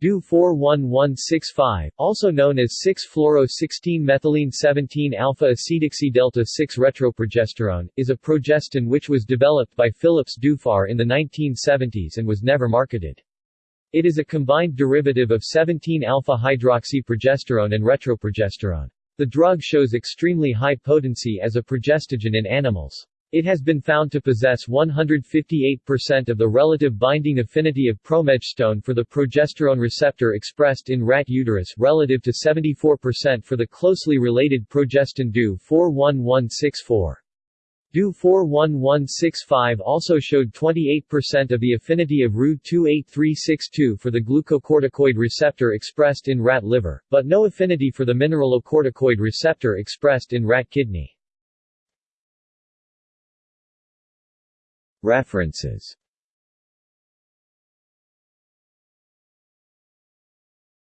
DU 41165, also known as 6-fluoro-16-methylene-17-alpha-acetoxy-delta-6-retroprogesterone, is a progestin which was developed by Philips Duphar in the 1970s and was never marketed. It is a combined derivative of 17-alpha-hydroxyprogesterone and retroprogesterone. The drug shows extremely high potency as a progestogen in animals. It has been found to possess 158% of the relative binding affinity of promegestone for the progesterone receptor expressed in rat uterus relative to 74% for the closely related progestin DU 41164. DU 41165 also showed 28% of the affinity of RU 28362 for the glucocorticoid receptor expressed in rat liver, but no affinity for the mineralocorticoid receptor expressed in rat kidney. References